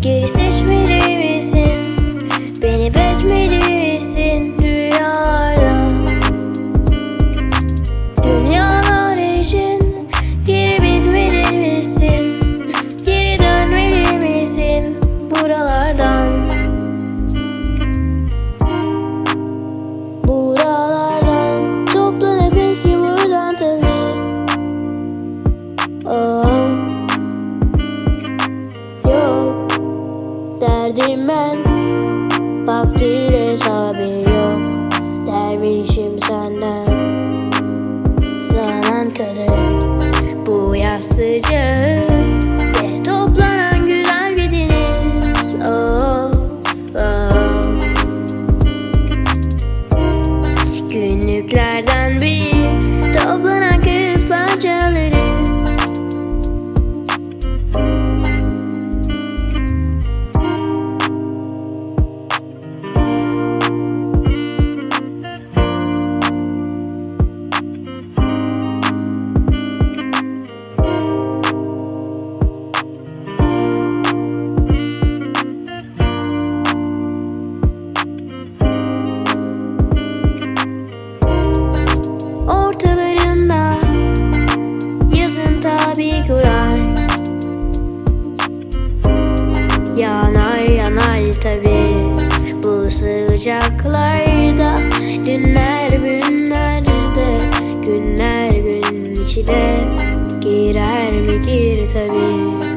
Geri seçmeli misin? Beni bezmeli misin dünyaya? Dünyalar için geri bitmeli misin? Geri dönmeli misin buralardan? Rağmen Vaktiyle hesabı yok. Dervişim senden. Zaman kadar Bu yaz sıcağı sıcaklarda Dünler günlerde günler gün içine Girer mi gir tabi